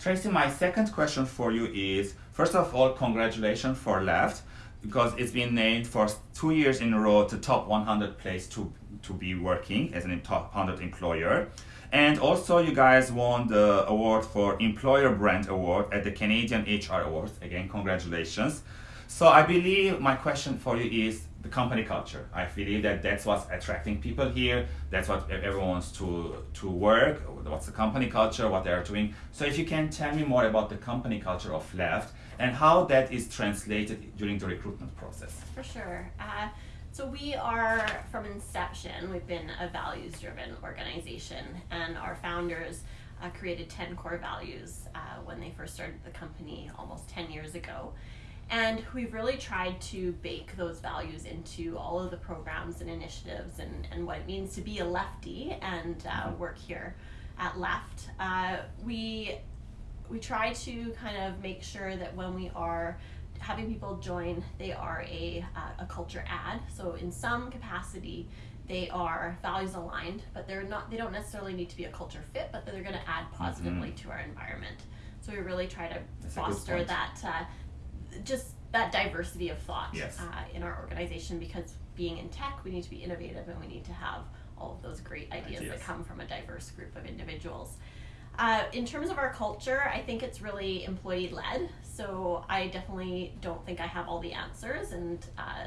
Tracy, my second question for you is, first of all, congratulations for Left, because it's been named for two years in a row to top 100 place to, to be working as an top 100 employer. And also you guys won the award for Employer Brand Award at the Canadian HR Awards. Again, congratulations. So I believe my question for you is the company culture. I believe that that's what's attracting people here. That's what everyone wants to, to work. What's the company culture, what they're doing. So if you can tell me more about the company culture of Left and how that is translated during the recruitment process. For sure. Uh, so we are, from inception, we've been a values-driven organization, and our founders uh, created 10 core values uh, when they first started the company almost 10 years ago. And we've really tried to bake those values into all of the programs and initiatives and, and what it means to be a lefty and uh, mm-hmm. work here at Left. Uh, we, we try to kind of make sure that when we are having people join, they are a, uh, a culture add. So in some capacity, they are values aligned, but they're not. They don't necessarily need to be a culture fit, but they're going to add positively mm-hmm. to our environment. So we really try to That's foster that, uh, just that diversity of thought yes. uh, in our organization. Because being in tech, we need to be innovative, and we need to have all of those great ideas, ideas. that come from a diverse group of individuals. Uh, in terms of our culture, I think it's really employee led. So I definitely don't think I have all the answers and uh,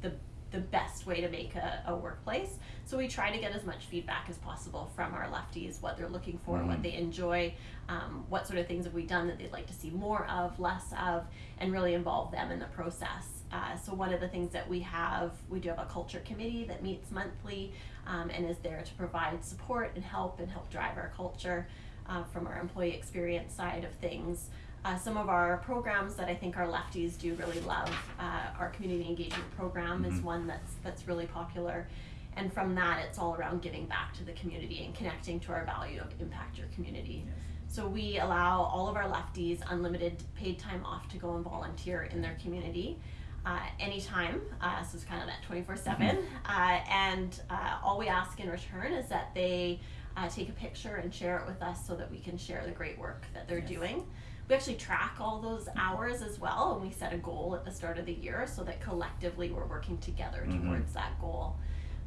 the the best way to make a, a, workplace. So we try to get as much feedback as possible from our lefties, what they're looking for, mm-hmm. what they enjoy, um, what sort of things have we done that they'd like to see more of, less of, and really involve them in the process. Uh, so one of the things that we have, we do have a culture committee that meets monthly um, and is there to provide support and help and help drive our culture uh, from our employee experience side of things. Uh, some of our programs that I think our lefties do really love, uh, our community engagement program mm-hmm. is one that's that's really popular, and from that it's all around giving back to the community and connecting to our value of impact your community. Yes. So we allow all of our lefties unlimited paid time off to go and volunteer in their community. Uh, anytime, uh, so it's kind of that 24 7. Mm-hmm. Uh, and uh, all we ask in return is that they uh, take a picture and share it with us so that we can share the great work that they're yes. doing. We actually track all those hours as well, and we set a goal at the start of the year so that collectively we're working together mm-hmm. towards that goal.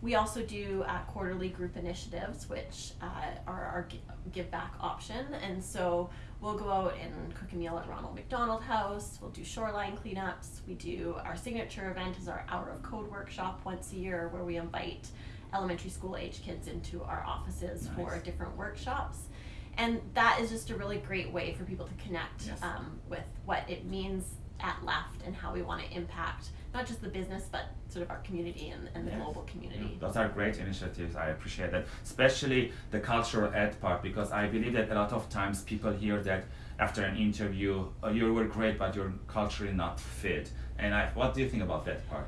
We also do uh, quarterly group initiatives, which uh, are our give back option. And so we'll go out and cook a meal at Ronald McDonald House. We'll do shoreline cleanups. We do our signature event is our Hour of Code workshop once a year, where we invite elementary school age kids into our offices nice. for different workshops. And that is just a really great way for people to connect yes. um, with what it means at Left and how we want to impact not just the business but sort of our community and, and the yes. global community. Those are great initiatives. I appreciate that, especially the cultural ed part because I believe that a lot of times people hear that after an interview, oh, you were great, but you're culturally not fit. And I, what do you think about that part?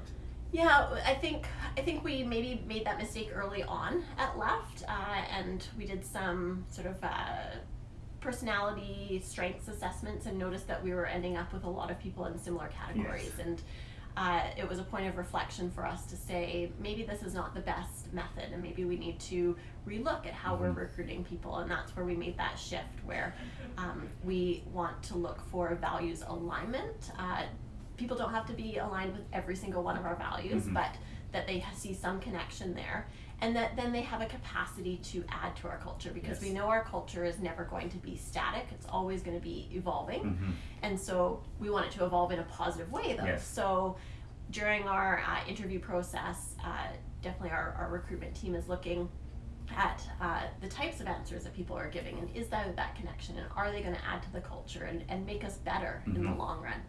Yeah, I think I think we maybe made that mistake early on at Left, uh, and we did some sort of uh, personality strengths assessments and noticed that we were ending up with a lot of people in similar categories yes. and. Uh, it was a point of reflection for us to say maybe this is not the best method and maybe we need to relook at how mm-hmm. we're recruiting people and that's where we made that shift where um, we want to look for values alignment uh, people don't have to be aligned with every single one of our values, mm-hmm. but that they see some connection there and that then they have a capacity to add to our culture because yes. we know our culture is never going to be static it's always going to be evolving mm-hmm. and so we want it to evolve in a positive way though yes. so during our uh, interview process uh, definitely our, our recruitment team is looking at uh, the types of answers that people are giving and is that that connection and are they going to add to the culture and, and make us better mm-hmm. in the mm-hmm. long run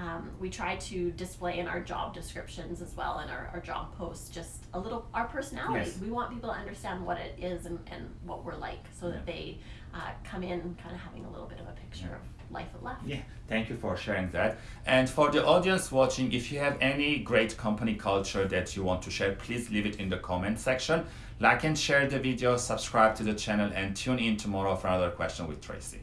um, we try to display in our job descriptions as well and our, our job posts just a little our personality. Yes. We want people to understand what it is and, and what we're like so yeah. that they uh, come in kind of having a little bit of a picture yeah. of life at left. Yeah, thank you for sharing that. And for the audience watching, if you have any great company culture that you want to share, please leave it in the comment section. Like and share the video, subscribe to the channel, and tune in tomorrow for another question with Tracy.